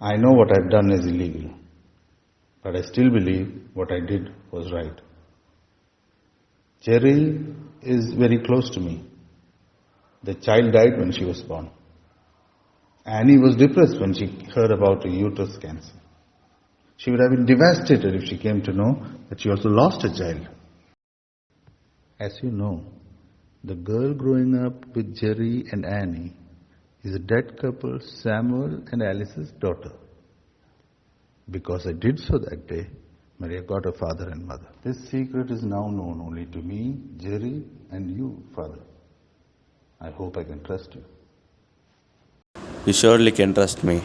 know what I've done is illegal, but I still believe what I did was right. Jerry is very close to me. The child died when she was born. Annie was depressed when she heard about a uterus cancer. She would have been devastated if she came to know that she also lost a child. As you know, the girl growing up with Jerry and Annie is a dead couple, Samuel and Alice's daughter. Because I did so that day, Maria got a father and mother. This secret is now known only to me, Jerry, and you, Father. I hope I can trust you. You surely can trust me.